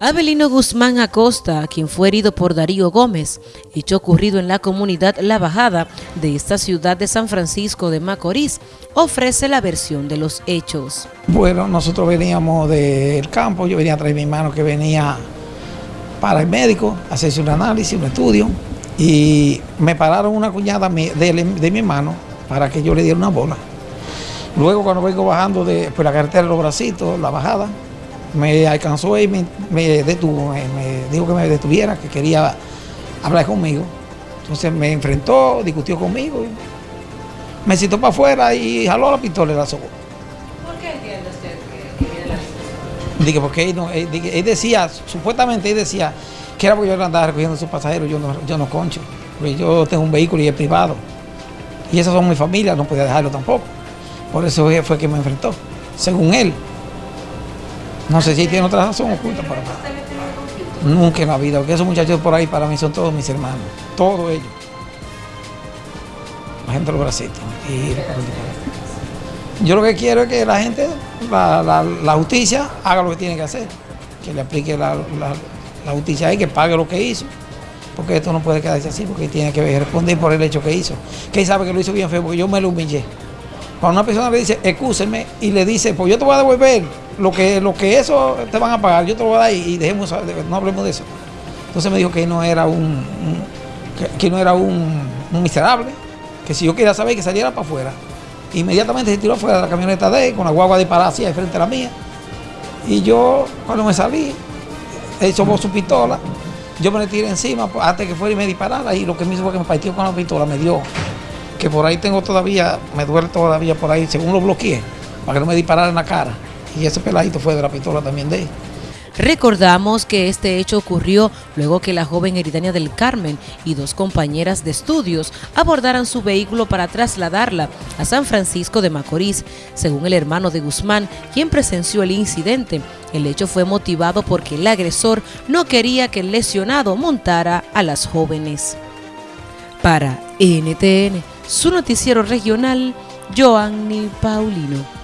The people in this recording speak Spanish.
Abelino Guzmán Acosta, quien fue herido por Darío Gómez, hecho ocurrido en la comunidad La Bajada de esta ciudad de San Francisco de Macorís, ofrece la versión de los hechos. Bueno, nosotros veníamos del campo, yo venía traer mi hermano que venía para el médico, hacerse un análisis, un estudio, y me pararon una cuñada de, mi hermano para que yo le diera una bola. Luego cuando vengo bajando de por la carretera de los bracitos, la bajada, me alcanzó y me, detuvo, me, dijo que me detuviera, que quería hablar conmigo. Entonces me enfrentó, discutió conmigo, me citó para afuera y jaló la pistola y la sacó. ¿Por qué entiende usted que, viene la pistola? Dije, porque él, decía, supuestamente él decía que era porque yo andaba recogiendo a sus pasajeros, yo no, yo no concho, porque yo tengo un vehículo y es privado. Y esas son mi familia, no podía dejarlo tampoco. Por eso fue que me enfrentó, según él. No sé si tiene otra razón oculta para Nunca en la vida, porque esos muchachos por ahí para mí son todos mis hermanos, todos ellos. La gente los bracitos. yo lo que quiero es que la gente, la, justicia, haga lo que tiene que hacer. Que le aplique la, justicia ahí, que pague lo que hizo. Porque esto no puede quedarse así, porque tiene que responder por el hecho que hizo. Que sabe que lo hizo bien feo, porque yo me lo humillé. Cuando una persona le dice, excúseme, y le dice, pues yo te voy a devolver lo que, lo que eso te van a pagar, yo te lo voy a dar y, dejemos, no hablemos de eso. Entonces me dijo que no era un, que, no era un, miserable, que si yo quería saber que saliera para afuera. Inmediatamente se tiró afuera de la camioneta de él, con la guagua disparada así de frente a la mía. Y yo, cuando me salí, él tomó su pistola, yo me le tiré encima pues, antes que fuera y me disparara y lo que me hizo fue que me partió con la pistola, me dio que por ahí tengo todavía, me duele todavía por ahí, según lo bloqueé, para que no me disparara en la cara. Y ese peladito fue de la pistola también de él. Recordamos que este hecho ocurrió luego que la joven Eridania del Carmen y dos compañeras de estudios abordaran su vehículo para trasladarla a San Francisco de Macorís. Según el hermano de Guzmán, quien presenció el incidente, el hecho fue motivado porque el agresor no quería que el lesionado montara a las jóvenes. Para NTN, su noticiero regional, Joanny Paulino.